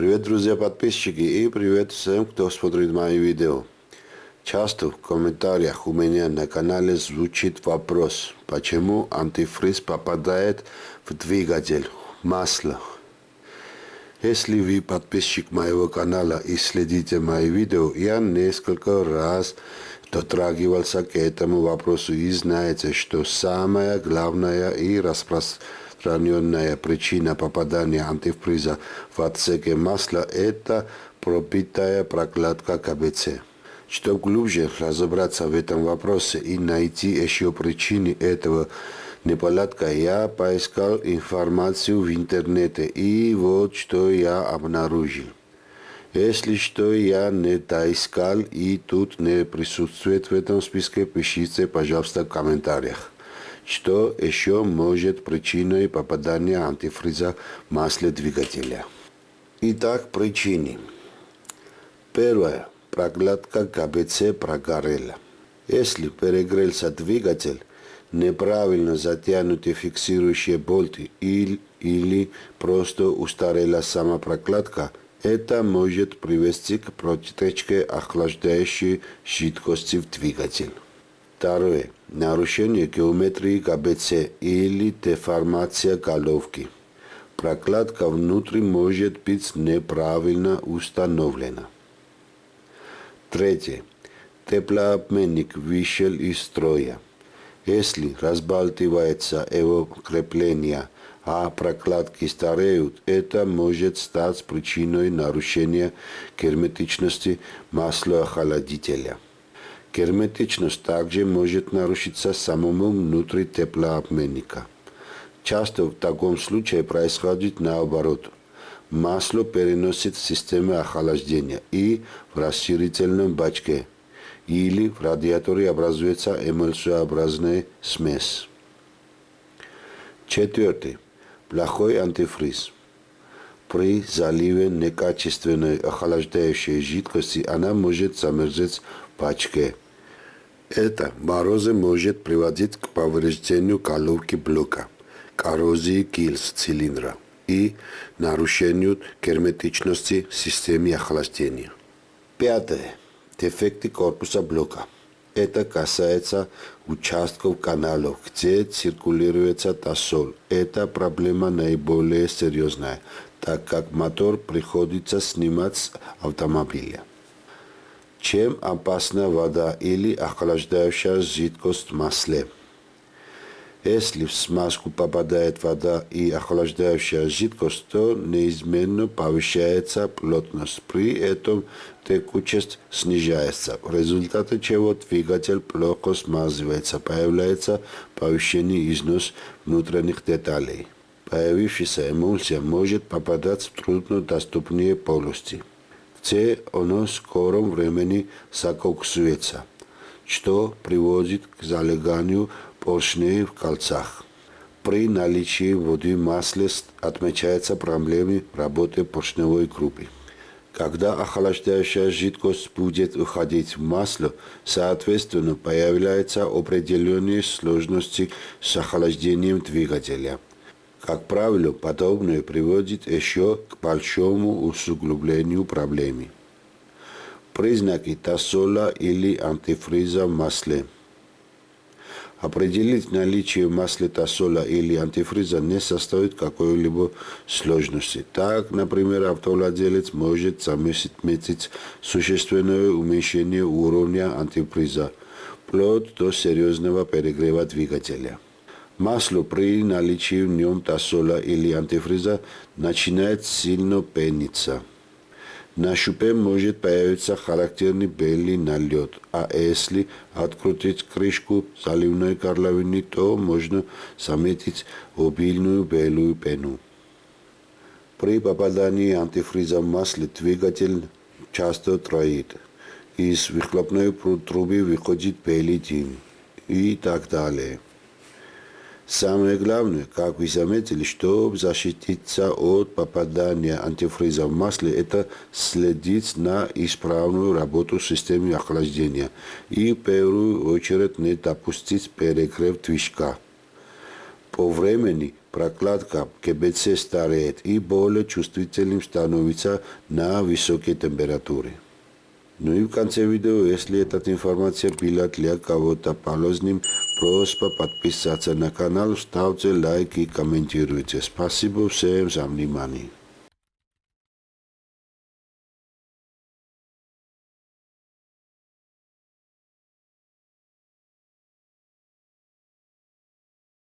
Привет, друзья подписчики и привет всем, кто смотрит мои видео. Часто в комментариях у меня на канале звучит вопрос, почему антифриз попадает в двигатель, масло. Если вы подписчик моего канала и следите мои видео, я несколько раз дотрагивался к этому вопросу и знаете, что самая главная и распространенная причина попадания антифриза в отсеке масла – это пробитая прокладка КБЦ. Чтобы глубже разобраться в этом вопросе и найти еще причины этого неполадка, я поискал информацию в интернете и вот что я обнаружил. Если что я не доискал и тут не присутствует в этом списке, пишите, пожалуйста, в комментариях. Что еще может причиной попадания антифриза в масле двигателя? Итак, причины. Первое. Прокладка КБЦ прогорела. Если перегрелся двигатель, неправильно затянуты фиксирующие болты или, или просто устарела сама прокладка, это может привести к протечке охлаждающей жидкости в двигатель. Второе. Нарушение геометрии ГБЦ или деформация головки. Прокладка внутри может быть неправильно установлена. Третье. Теплообменник вышел из строя. Если разбалтывается его крепление – а прокладки стареют, это может стать причиной нарушения герметичности маслоохладителя. Герметичность также может нарушиться самому внутри теплообменника. Часто в таком случае происходит наоборот. Масло переносит в системе охлаждения и в расширительном бачке или в радиаторе образуется эмульсиообразная смесь. Четвертый плохой антифриз. При заливе некачественной охлаждающей жидкости она может замерзать пачке. Это морозы может приводить к повреждению головки блока, коррозии гильз цилиндра и нарушению герметичности системы охлаждения. Пятое. Дефекты корпуса блока. Это касается участков каналов, где циркулируется тосол. Эта проблема наиболее серьезная, так как мотор приходится снимать с автомобиля. Чем опасна вода или охлаждающая жидкость в масле? Если в смазку попадает вода и охлаждающая жидкость, то неизменно повышается плотность. При этом текучесть снижается, в результате чего двигатель плохо смазывается, появляется повышенный износ внутренних деталей. Появившаяся эмульсия может попадать в труднодоступные полости, где оно в скором времени закоксуется, что приводит к залеганию поршней в кольцах. При наличии воды масле отмечаются проблемы работы поршневой группы. Когда охлаждающая жидкость будет уходить в масло, соответственно, появляются определенные сложности с охлаждением двигателя. Как правило, подобное приводит еще к большому усугублению проблемы. Признаки тосола или антифриза в масле – Определить наличие маслитосола или антифриза не состоит какой-либо сложности. Так, например, автовладелец может заметить существенное уменьшение уровня антифриза, вплоть до серьезного перегрева двигателя. Масло при наличии в нем тосола или антифриза начинает сильно пениться – на шупе может появиться характерный белый налет, а если открутить крышку заливной горловины, то можно заметить обильную белую пену. При попадании антифриза в масле двигатель часто троит. Из выхлопной трубы выходит белый дым и так далее. Самое главное, как вы заметили, чтобы защититься от попадания антифриза в масле, это следить на исправную работу системы охлаждения и в первую очередь не допустить перегрев движка. По времени прокладка ГБЦ стареет и более чувствительным становится на высокие температуры. Ну и в конце видео, если эта информация была для кого-то полезным, просьба подписаться на канал, ставьте лайк и комментируйте. Спасибо всем за внимание.